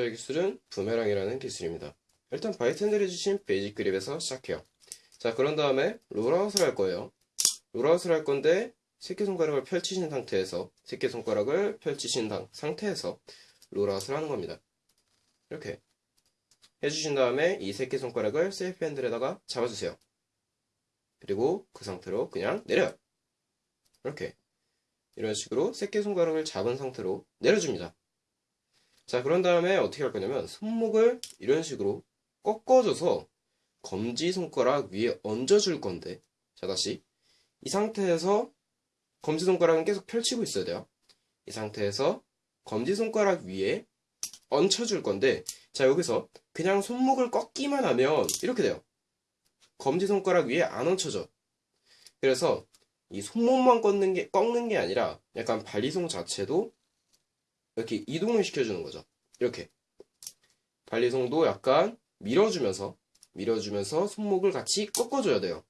해주는 부메랑이라는 기술입니다. 일단 bite handle 해주신 basic grip에서 시작해요. 자, 그런 다음에 rollout을 할 거예요. rollout을 할 건데 새끼손가락을 펼치신 상태에서 새끼손가락을 펼치신 상태에서 rollout을 하는 겁니다. 이렇게 해주신 다음에 이 새끼손가락을 safe handle에다가 잡아주세요. 그리고 그 상태로 그냥 내려요. 이렇게 이런 식으로 새끼손가락을 잡은 상태로 내려줍니다. 자 그런 다음에 어떻게 할 거냐면 손목을 이런 식으로 꺾어줘서 검지 손가락 위에 얹어줄 건데 자 다시 이 상태에서 검지 손가락은 계속 펼치고 있어야 돼요. 이 상태에서 검지 손가락 위에 얹혀줄 건데 자 여기서 그냥 손목을 꺾기만 하면 이렇게 돼요. 검지 손가락 위에 안 얹혀져. 그래서 이 손목만 꺾는 게, 꺾는 게 아니라 약간 발리송 자체도 이렇게 이동을 시켜주는 거죠. 이렇게. 발리송도 약간 밀어주면서, 밀어주면서 손목을 같이 꺾어줘야 돼요.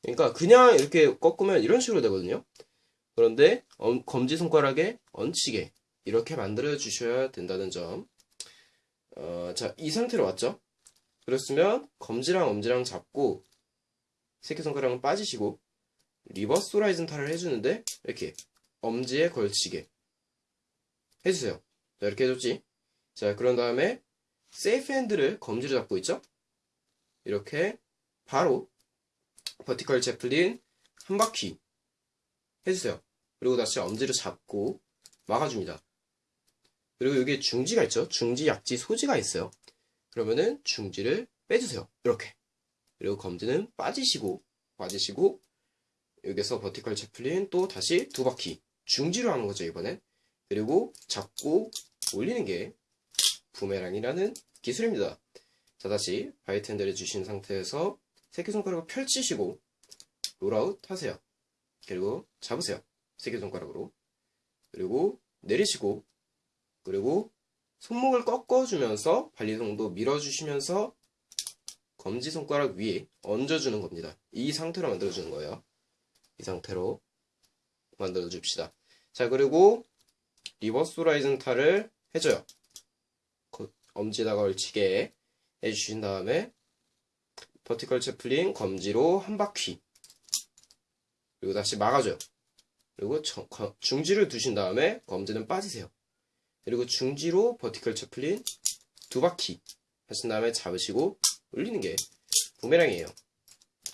그러니까 그냥 이렇게 꺾으면 이런 식으로 되거든요. 그런데 검지손가락에 얹히게 이렇게 만들어 주셔야 된다는 점. 어, 자, 이 상태로 왔죠? 그러면 검지랑 엄지랑 잡고 새끼손가락은 빠지시고 reverse horizontal을 해주는데 이렇게 엄지에 걸치게 해주세요. 자, 이렇게 해줬지? 자, 그런 다음에 safe handle을 검지로 잡고 있죠? 이렇게 바로 vertical Chaplin 한 바퀴 해주세요. 그리고 다시 엄지를 잡고 막아줍니다. 그리고 여기 중지가 있죠? 중지, 약지, 소지가 있어요. 그러면은 중지를 빼주세요. 이렇게. 그리고 검지는 빠지시고, 빠지시고, 여기서 vertical Chaplin 또 다시 두 바퀴. 중지로 하는 거죠, 이번엔. 그리고 잡고 올리는 게 부메랑이라는 기술입니다. 자, 다시 핸들을 쥐신 상태에서 새끼손가락을 펼치시고 rollout 하세요. 그리고 잡으세요. 새끼손가락으로. 그리고 내리시고 그리고 손목을 꺾어주면서 발리송도 밀어주시면서 검지손가락 위에 얹어주는 겁니다. 이 상태로 만들어주는 거예요. 이 상태로 만들어줍시다. 자 그리고 reverse horizontal을 해줘요. 엄지에다가 걸치게 해주신 다음에 vertical Chaplin 검지로 한 바퀴 그리고 다시 막아줘요. 그리고 중지를 두신 다음에 검지는 빠지세요. 그리고 중지로 vertical Chaplin 두 바퀴 하신 다음에 잡으시고 올리는 게 부메랑이에요.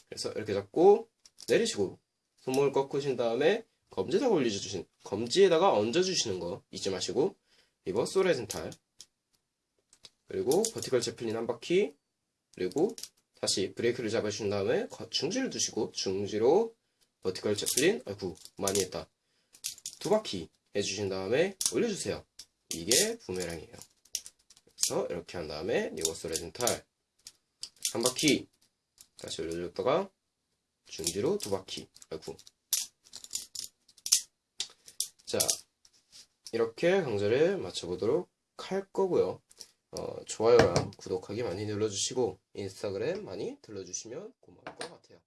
그래서 이렇게 잡고 내리시고 손목을 꺾으신 다음에 검지에다가 올려주신 검지에다가 얹어주시는 거 잊지 마시고 reverse horizontal. 그리고 vertical Chaplin 한 바퀴. 그리고 다시 브레이크를 잡으신 다음에 중지를 두시고 중지로 vertical Chaplin 아이고 많이 했다. 두 바퀴 해주신 다음에 올려주세요. 이게 부메랑이에요. 그래서 이렇게 한 다음에 reverse horizontal. 한 바퀴 다시 올려줬다가 중지로 두 바퀴 아이고 자 이렇게 강좌를 마쳐보도록 할 거고요. 어, 좋아요랑 구독하기 많이 눌러주시고 인스타그램 많이 들러주시면 고마워요